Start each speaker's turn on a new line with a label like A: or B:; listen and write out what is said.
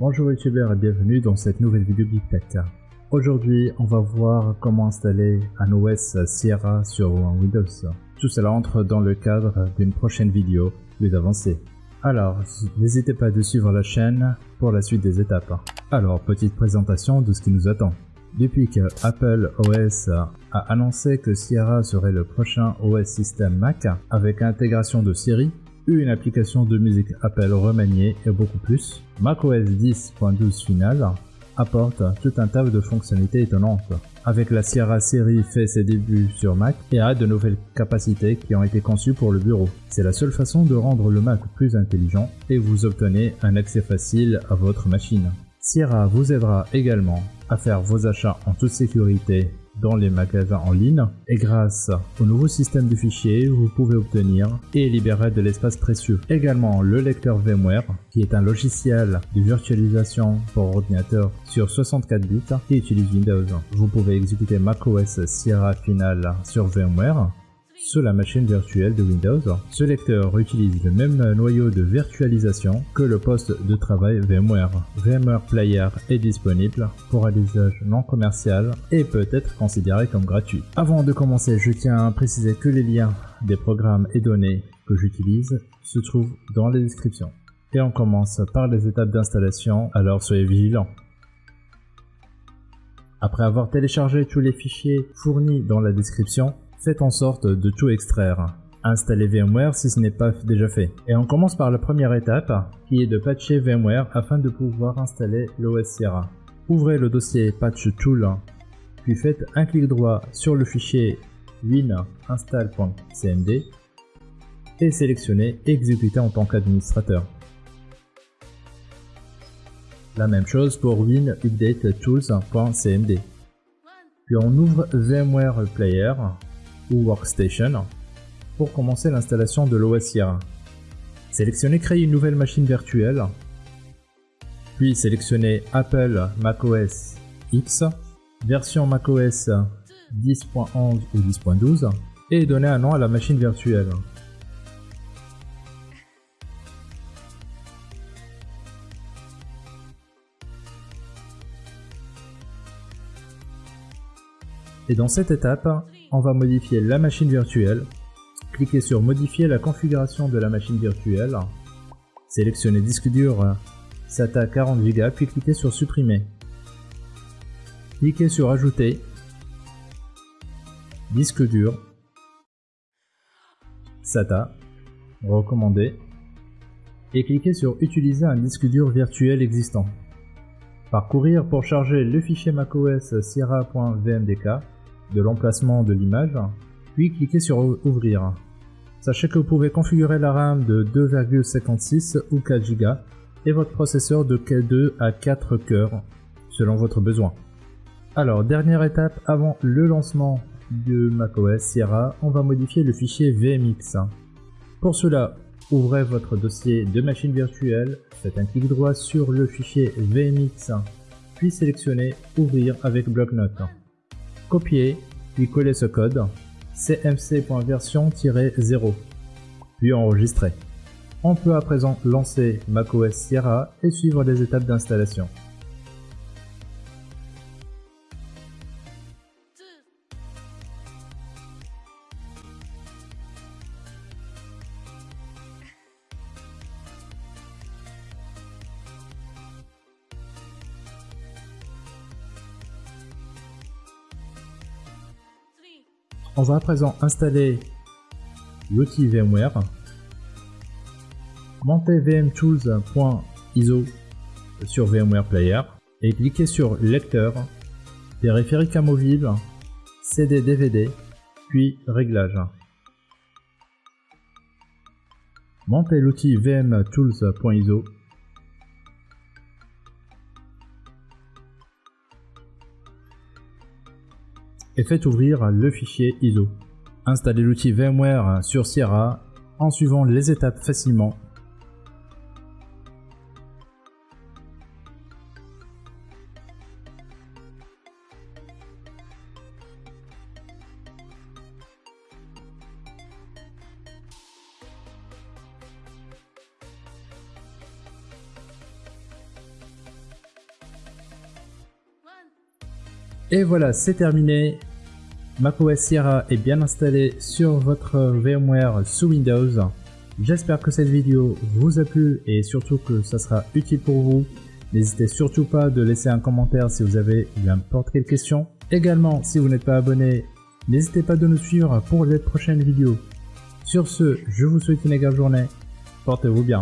A: Bonjour youtubeurs et bienvenue dans cette nouvelle vidéo Tech. Aujourd'hui on va voir comment installer un OS Sierra sur Windows. Tout cela entre dans le cadre d'une prochaine vidéo plus avancée. Alors n'hésitez pas de suivre la chaîne pour la suite des étapes. Alors petite présentation de ce qui nous attend. Depuis que Apple OS a annoncé que Sierra serait le prochain OS système Mac avec intégration de Siri, une application de musique Apple remaniée et beaucoup plus, macOS 10.12 final apporte tout un tas de fonctionnalités étonnantes. Avec la Sierra série fait ses débuts sur Mac et a de nouvelles capacités qui ont été conçues pour le bureau. C'est la seule façon de rendre le Mac plus intelligent et vous obtenez un accès facile à votre machine. Sierra vous aidera également à faire vos achats en toute sécurité dans les magasins en ligne et grâce au nouveau système de fichiers, vous pouvez obtenir et libérer de l'espace précieux. Également le lecteur VMware qui est un logiciel de virtualisation pour ordinateur sur 64 bits qui utilise Windows. Vous pouvez exécuter macOS Sierra Final sur VMware sur la machine virtuelle de Windows. Ce lecteur utilise le même noyau de virtualisation que le poste de travail VMware. VMware Player est disponible pour un usage non commercial et peut être considéré comme gratuit. Avant de commencer, je tiens à préciser que les liens des programmes et données que j'utilise se trouvent dans la description. Et on commence par les étapes d'installation, alors soyez vigilants. Après avoir téléchargé tous les fichiers fournis dans la description, Faites en sorte de tout extraire. Installez VMware si ce n'est pas déjà fait. Et on commence par la première étape, qui est de patcher VMware afin de pouvoir installer l'OS Sierra. Ouvrez le dossier Patch Tool, puis faites un clic droit sur le fichier win-install.cmd et sélectionnez Exécuter en tant qu'administrateur. La même chose pour win-update-tools.cmd. Puis on ouvre VMware Player ou Workstation pour commencer l'installation de l'OS Sierra. Sélectionnez Créer une nouvelle machine virtuelle, puis sélectionnez Apple macOS X, version macOS 10.11 ou 10.12 et donnez un nom à la machine virtuelle. Et dans cette étape, on va modifier la machine virtuelle. Cliquez sur modifier la configuration de la machine virtuelle. Sélectionnez disque dur SATA 40 Go puis cliquez sur supprimer. Cliquez sur ajouter. Disque dur. SATA. Recommandé. Et cliquez sur utiliser un disque dur virtuel existant. Parcourir pour charger le fichier macOS sierra.vmdk de l'emplacement de l'image, puis cliquez sur Ouvrir. Sachez que vous pouvez configurer la RAM de 2,56 ou 4 Go et votre processeur de 2 à 4 cœurs, selon votre besoin. Alors, dernière étape avant le lancement de macOS Sierra, on va modifier le fichier VMX. Pour cela, ouvrez votre dossier de machine virtuelle, faites un clic droit sur le fichier VMX, puis sélectionnez Ouvrir avec bloc-notes copier puis coller ce code cmc.version-0 puis enregistrer. On peut à présent lancer macOS Sierra et suivre les étapes d'installation. On va à présent installer l'outil VMware, monter vmtools.iso sur VMware Player et cliquer sur Lecteur, périphérique amovible, CD DVD, puis Réglages. Montez l'outil vmtools.iso et faites ouvrir le fichier ISO. Installez l'outil VMware sur Sierra en suivant les étapes facilement Et voilà, c'est terminé. macOS Sierra est bien installé sur votre VMware sous Windows. J'espère que cette vidéo vous a plu et surtout que ça sera utile pour vous. N'hésitez surtout pas de laisser un commentaire si vous avez n'importe quelle question. Également, si vous n'êtes pas abonné, n'hésitez pas de nous suivre pour les prochaines vidéos. Sur ce, je vous souhaite une agréable journée. Portez-vous bien.